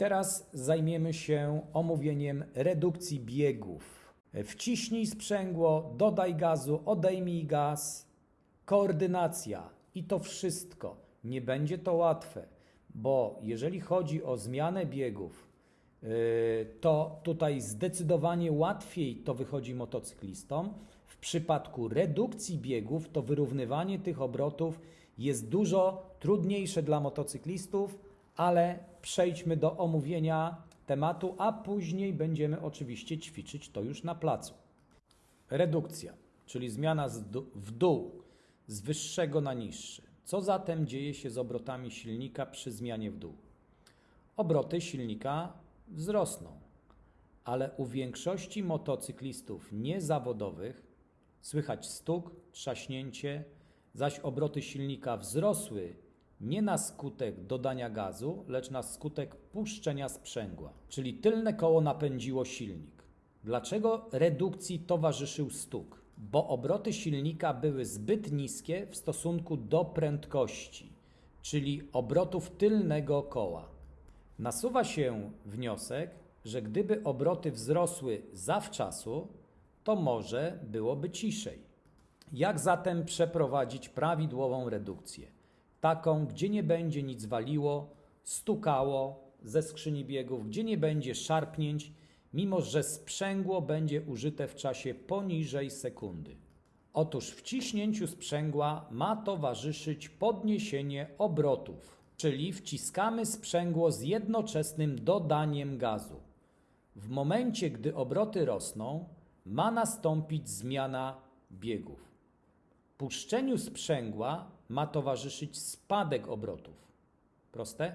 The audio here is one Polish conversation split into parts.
Teraz zajmiemy się omówieniem redukcji biegów. Wciśnij sprzęgło, dodaj gazu, odejmij gaz, koordynacja i to wszystko. Nie będzie to łatwe, bo jeżeli chodzi o zmianę biegów, yy, to tutaj zdecydowanie łatwiej to wychodzi motocyklistom. W przypadku redukcji biegów, to wyrównywanie tych obrotów jest dużo trudniejsze dla motocyklistów, ale przejdźmy do omówienia tematu, a później będziemy oczywiście ćwiczyć to już na placu. Redukcja, czyli zmiana w dół, z wyższego na niższy. Co zatem dzieje się z obrotami silnika przy zmianie w dół? Obroty silnika wzrosną, ale u większości motocyklistów niezawodowych słychać stuk, trzaśnięcie, zaś obroty silnika wzrosły nie na skutek dodania gazu, lecz na skutek puszczenia sprzęgła, czyli tylne koło napędziło silnik. Dlaczego redukcji towarzyszył stuk? Bo obroty silnika były zbyt niskie w stosunku do prędkości, czyli obrotów tylnego koła. Nasuwa się wniosek, że gdyby obroty wzrosły zawczasu, to może byłoby ciszej. Jak zatem przeprowadzić prawidłową redukcję? Taką, gdzie nie będzie nic waliło, stukało ze skrzyni biegów, gdzie nie będzie szarpnięć, mimo że sprzęgło będzie użyte w czasie poniżej sekundy. Otóż wciśnięciu sprzęgła ma towarzyszyć podniesienie obrotów, czyli wciskamy sprzęgło z jednoczesnym dodaniem gazu. W momencie, gdy obroty rosną, ma nastąpić zmiana biegów. Puszczeniu sprzęgła ma towarzyszyć spadek obrotów. Proste?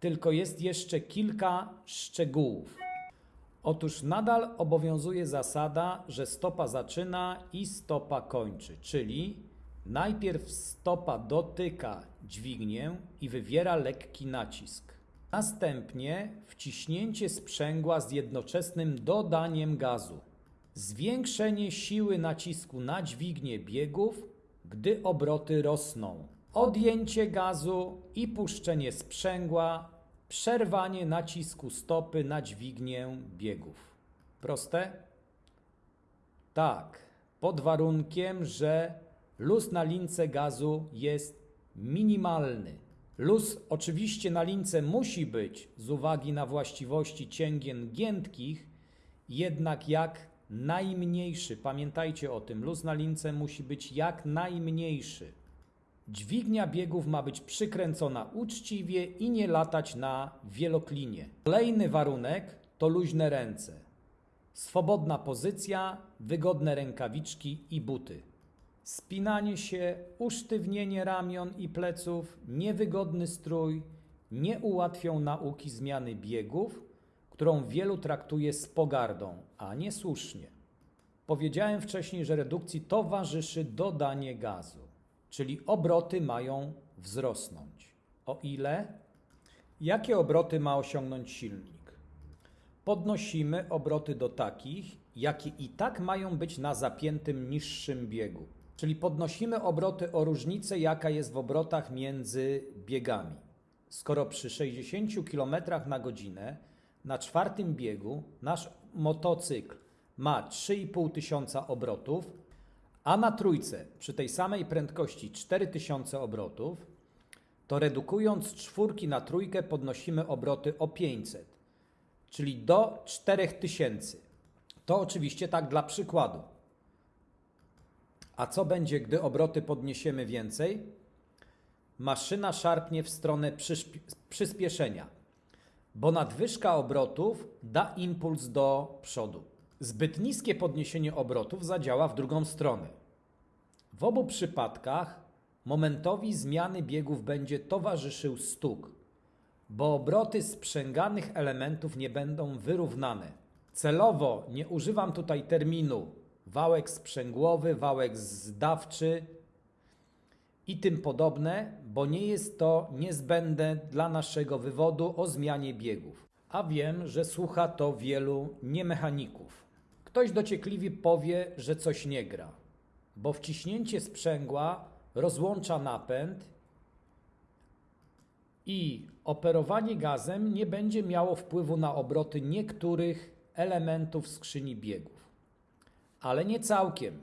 Tylko jest jeszcze kilka szczegółów. Otóż nadal obowiązuje zasada, że stopa zaczyna i stopa kończy, czyli najpierw stopa dotyka dźwignię i wywiera lekki nacisk. Następnie wciśnięcie sprzęgła z jednoczesnym dodaniem gazu. Zwiększenie siły nacisku na dźwignię biegów, gdy obroty rosną. Odjęcie gazu i puszczenie sprzęgła, przerwanie nacisku stopy na dźwignię biegów. Proste? Tak, pod warunkiem, że luz na lince gazu jest minimalny. Luz oczywiście na lince musi być z uwagi na właściwości cięgien giętkich, jednak jak najmniejszy. Pamiętajcie o tym, luz na lince musi być jak najmniejszy. Dźwignia biegów ma być przykręcona uczciwie i nie latać na wieloklinie. Kolejny warunek to luźne ręce. Swobodna pozycja, wygodne rękawiczki i buty. Spinanie się, usztywnienie ramion i pleców, niewygodny strój nie ułatwią nauki zmiany biegów, którą wielu traktuje z pogardą, a nie słusznie. Powiedziałem wcześniej, że redukcji towarzyszy dodanie gazu, czyli obroty mają wzrosnąć. O ile? Jakie obroty ma osiągnąć silnik? Podnosimy obroty do takich, jakie i tak mają być na zapiętym niższym biegu. Czyli podnosimy obroty o różnicę, jaka jest w obrotach między biegami. Skoro przy 60 km na godzinę na czwartym biegu nasz motocykl ma 3,5 tysiąca obrotów, a na trójce przy tej samej prędkości 4000 obrotów, to redukując czwórki na trójkę podnosimy obroty o 500, czyli do 4000. To oczywiście tak dla przykładu. A co będzie, gdy obroty podniesiemy więcej? Maszyna szarpnie w stronę przyspieszenia, bo nadwyżka obrotów da impuls do przodu. Zbyt niskie podniesienie obrotów zadziała w drugą stronę. W obu przypadkach momentowi zmiany biegów będzie towarzyszył stuk, bo obroty sprzęganych elementów nie będą wyrównane. Celowo nie używam tutaj terminu wałek sprzęgłowy, wałek zdawczy i tym podobne, bo nie jest to niezbędne dla naszego wywodu o zmianie biegów. A wiem, że słucha to wielu niemechaników. Ktoś dociekliwie powie, że coś nie gra, bo wciśnięcie sprzęgła rozłącza napęd I operowanie gazem nie będzie miało wpływu na obroty niektórych elementów skrzyni biegów. Ale nie całkiem.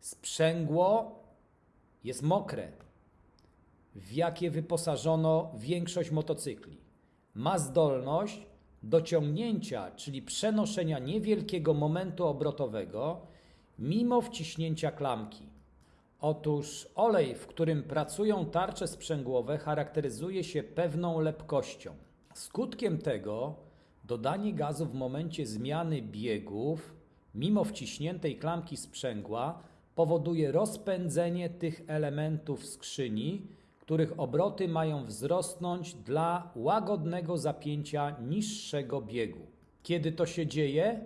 Sprzęgło jest mokre, w jakie wyposażono większość motocykli. Ma zdolność do ciągnięcia, czyli przenoszenia niewielkiego momentu obrotowego mimo wciśnięcia klamki. Otóż olej, w którym pracują tarcze sprzęgłowe, charakteryzuje się pewną lepkością. Skutkiem tego dodanie gazu w momencie zmiany biegów, mimo wciśniętej klamki sprzęgła, powoduje rozpędzenie tych elementów skrzyni, których obroty mają wzrosnąć dla łagodnego zapięcia niższego biegu. Kiedy to się dzieje?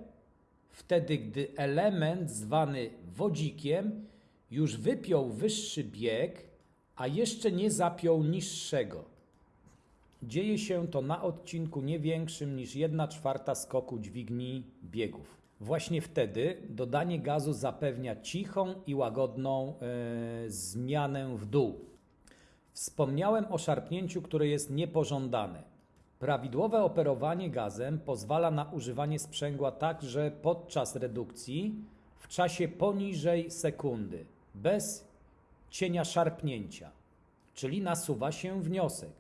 Wtedy, gdy element zwany wodzikiem już wypiął wyższy bieg, a jeszcze nie zapiął niższego. Dzieje się to na odcinku nie większym niż 1 czwarta skoku dźwigni biegów. Właśnie wtedy dodanie gazu zapewnia cichą i łagodną e, zmianę w dół. Wspomniałem o szarpnięciu, które jest niepożądane. Prawidłowe operowanie gazem pozwala na używanie sprzęgła także podczas redukcji w czasie poniżej sekundy, bez cienia szarpnięcia. Czyli nasuwa się wniosek,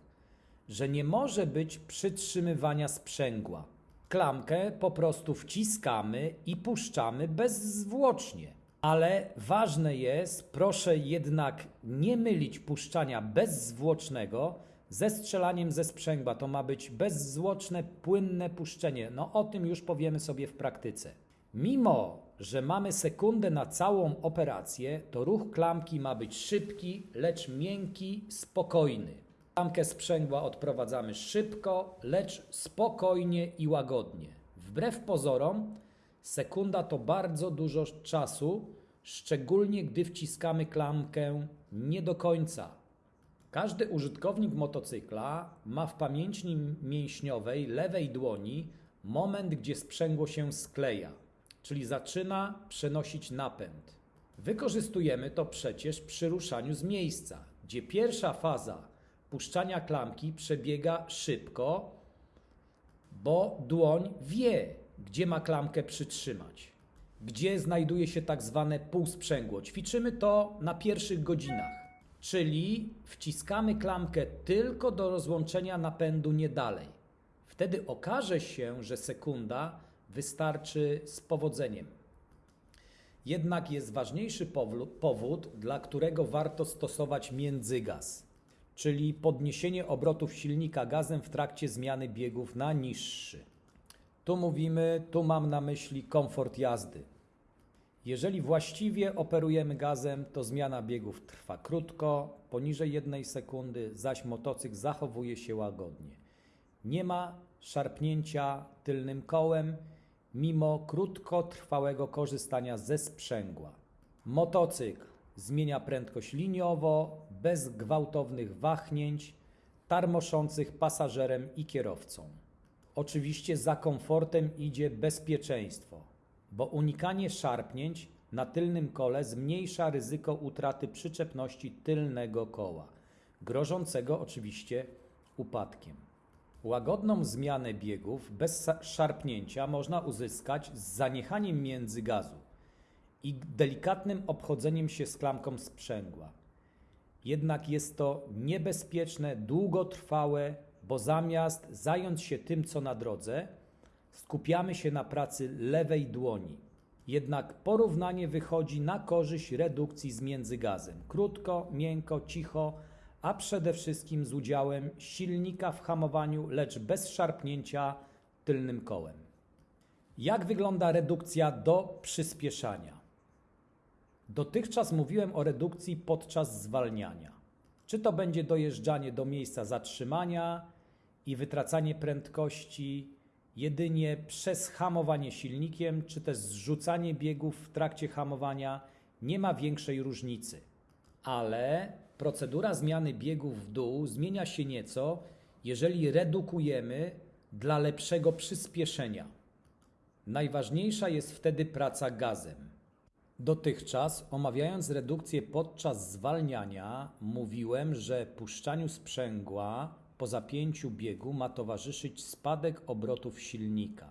że nie może być przytrzymywania sprzęgła. Klamkę po prostu wciskamy i puszczamy bezzwłocznie. Ale ważne jest, proszę jednak nie mylić puszczania bezzwłocznego ze strzelaniem ze sprzęgła. To ma być bezzwłoczne, płynne puszczenie. No o tym już powiemy sobie w praktyce. Mimo, że mamy sekundę na całą operację, to ruch klamki ma być szybki, lecz miękki, spokojny. Klamkę sprzęgła odprowadzamy szybko, lecz spokojnie i łagodnie. Wbrew pozorom, sekunda to bardzo dużo czasu, szczególnie gdy wciskamy klamkę nie do końca. Każdy użytkownik motocykla ma w pamięci mięśniowej lewej dłoni moment, gdzie sprzęgło się skleja, czyli zaczyna przenosić napęd. Wykorzystujemy to przecież przy ruszaniu z miejsca, gdzie pierwsza faza puszczania klamki przebiega szybko, bo dłoń wie, gdzie ma klamkę przytrzymać, gdzie znajduje się tak zwane półsprzęgło. Ćwiczymy to na pierwszych godzinach, czyli wciskamy klamkę tylko do rozłączenia napędu, nie dalej. Wtedy okaże się, że sekunda wystarczy z powodzeniem. Jednak jest ważniejszy powód, dla którego warto stosować międzygaz czyli podniesienie obrotów silnika gazem w trakcie zmiany biegów na niższy. Tu mówimy, tu mam na myśli komfort jazdy. Jeżeli właściwie operujemy gazem, to zmiana biegów trwa krótko, poniżej jednej sekundy, zaś motocykl zachowuje się łagodnie. Nie ma szarpnięcia tylnym kołem, mimo krótkotrwałego korzystania ze sprzęgła. Motocykl zmienia prędkość liniowo, bez gwałtownych wahnięć, tarmoszących pasażerem i kierowcą. Oczywiście za komfortem idzie bezpieczeństwo, bo unikanie szarpnięć na tylnym kole zmniejsza ryzyko utraty przyczepności tylnego koła, grożącego oczywiście upadkiem. Łagodną zmianę biegów bez szarpnięcia można uzyskać z zaniechaniem międzygazu i delikatnym obchodzeniem się z klamką sprzęgła. Jednak jest to niebezpieczne, długotrwałe, bo zamiast zająć się tym, co na drodze, skupiamy się na pracy lewej dłoni. Jednak porównanie wychodzi na korzyść redukcji z międzygazem. Krótko, miękko, cicho, a przede wszystkim z udziałem silnika w hamowaniu, lecz bez szarpnięcia tylnym kołem. Jak wygląda redukcja do przyspieszania? Dotychczas mówiłem o redukcji podczas zwalniania. Czy to będzie dojeżdżanie do miejsca zatrzymania i wytracanie prędkości jedynie przez hamowanie silnikiem, czy też zrzucanie biegów w trakcie hamowania, nie ma większej różnicy. Ale procedura zmiany biegów w dół zmienia się nieco, jeżeli redukujemy dla lepszego przyspieszenia. Najważniejsza jest wtedy praca gazem. Dotychczas, omawiając redukcję podczas zwalniania, mówiłem, że puszczaniu sprzęgła po zapięciu biegu ma towarzyszyć spadek obrotów silnika,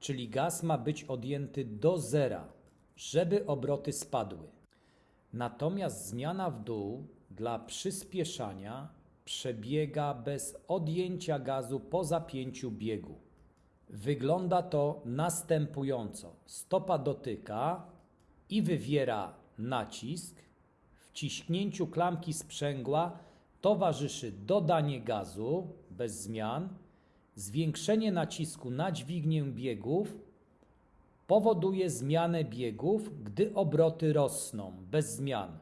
czyli gaz ma być odjęty do zera, żeby obroty spadły. Natomiast zmiana w dół dla przyspieszania przebiega bez odjęcia gazu po zapięciu biegu. Wygląda to następująco: stopa dotyka i wywiera nacisk. Wciśnięciu klamki sprzęgła towarzyszy dodanie gazu bez zmian, zwiększenie nacisku na dźwignię biegów powoduje zmianę biegów, gdy obroty rosną bez zmian.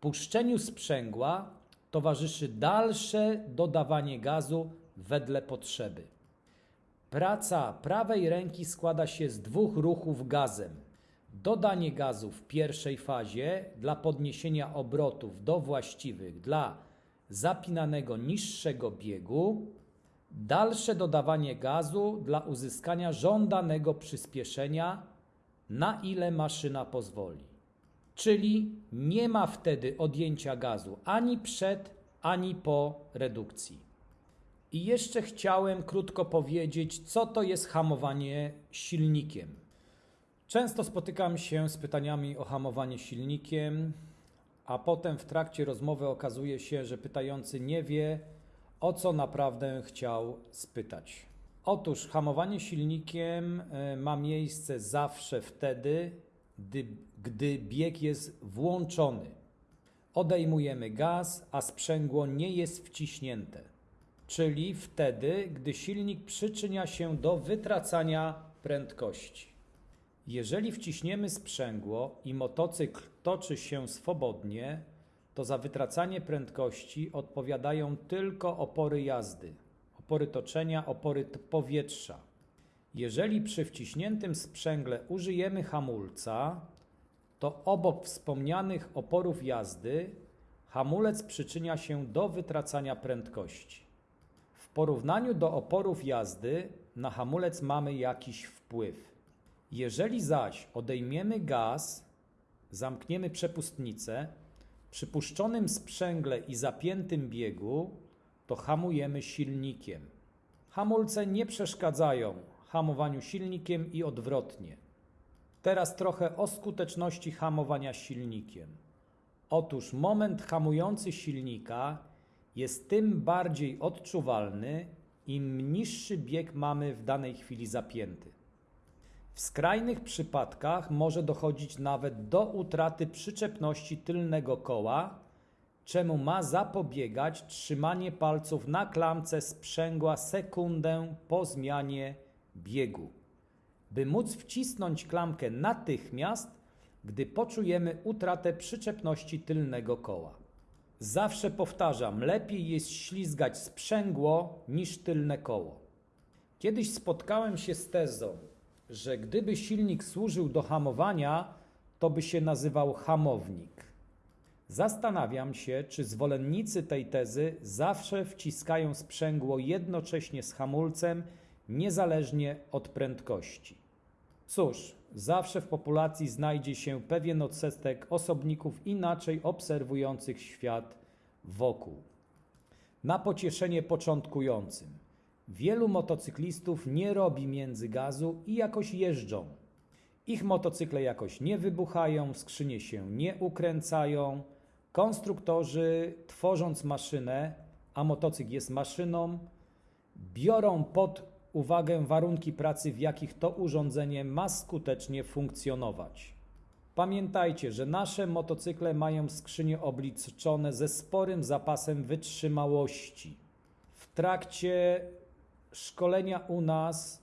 Puszczeniu sprzęgła towarzyszy dalsze dodawanie gazu wedle potrzeby. Praca prawej ręki składa się z dwóch ruchów gazem. Dodanie gazu w pierwszej fazie dla podniesienia obrotów do właściwych dla zapinanego niższego biegu, dalsze dodawanie gazu dla uzyskania żądanego przyspieszenia, na ile maszyna pozwoli. Czyli nie ma wtedy odjęcia gazu ani przed, ani po redukcji. I jeszcze chciałem krótko powiedzieć, co to jest hamowanie silnikiem. Często spotykam się z pytaniami o hamowanie silnikiem, a potem w trakcie rozmowy okazuje się, że pytający nie wie, o co naprawdę chciał spytać. Otóż hamowanie silnikiem e, ma miejsce zawsze wtedy, gdy, gdy bieg jest włączony. Odejmujemy gaz, a sprzęgło nie jest wciśnięte, czyli wtedy, gdy silnik przyczynia się do wytracania prędkości. Jeżeli wciśniemy sprzęgło i motocykl toczy się swobodnie, to za wytracanie prędkości odpowiadają tylko opory jazdy, opory toczenia, opory powietrza. Jeżeli przy wciśniętym sprzęgle użyjemy hamulca, to obok wspomnianych oporów jazdy hamulec przyczynia się do wytracania prędkości. W porównaniu do oporów jazdy na hamulec mamy jakiś wpływ. Jeżeli zaś odejmiemy gaz, zamkniemy przepustnicę, przy puszczonym sprzęgle i zapiętym biegu, to hamujemy silnikiem. Hamulce nie przeszkadzają hamowaniu silnikiem i odwrotnie. Teraz trochę o skuteczności hamowania silnikiem. Otóż moment hamujący silnika jest tym bardziej odczuwalny, im niższy bieg mamy w danej chwili zapięty. W skrajnych przypadkach może dochodzić nawet do utraty przyczepności tylnego koła, czemu ma zapobiegać trzymanie palców na klamce sprzęgła sekundę po zmianie biegu, by móc wcisnąć klamkę natychmiast, gdy poczujemy utratę przyczepności tylnego koła. Zawsze powtarzam, lepiej jest ślizgać sprzęgło niż tylne koło. Kiedyś spotkałem się z tezą, że gdyby silnik służył do hamowania, to by się nazywał hamownik. Zastanawiam się, czy zwolennicy tej tezy zawsze wciskają sprzęgło jednocześnie z hamulcem, niezależnie od prędkości. Cóż, zawsze w populacji znajdzie się pewien odsetek osobników inaczej obserwujących świat wokół. Na pocieszenie początkującym. Wielu motocyklistów nie robi międzygazu i jakoś jeżdżą. Ich motocykle jakoś nie wybuchają, skrzynie się nie ukręcają. Konstruktorzy, tworząc maszynę, a motocykl jest maszyną, biorą pod uwagę warunki pracy, w jakich to urządzenie ma skutecznie funkcjonować. Pamiętajcie, że nasze motocykle mają skrzynie obliczone ze sporym zapasem wytrzymałości. W trakcie szkolenia u nas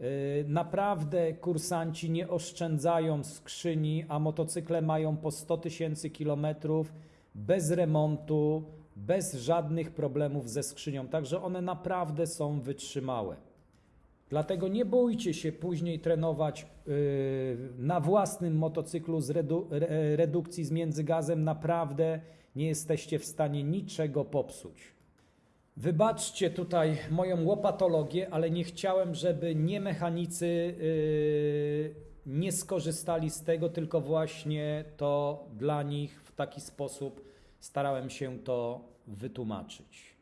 y, naprawdę kursanci nie oszczędzają skrzyni, a motocykle mają po 100 tysięcy kilometrów bez remontu, bez żadnych problemów ze skrzynią. Także one naprawdę są wytrzymałe. Dlatego nie bójcie się później trenować y, na własnym motocyklu z redu redukcji z międzygazem. Naprawdę nie jesteście w stanie niczego popsuć. Wybaczcie tutaj moją łopatologię, ale nie chciałem, żeby nie mechanicy yy, nie skorzystali z tego, tylko właśnie to dla nich w taki sposób starałem się to wytłumaczyć.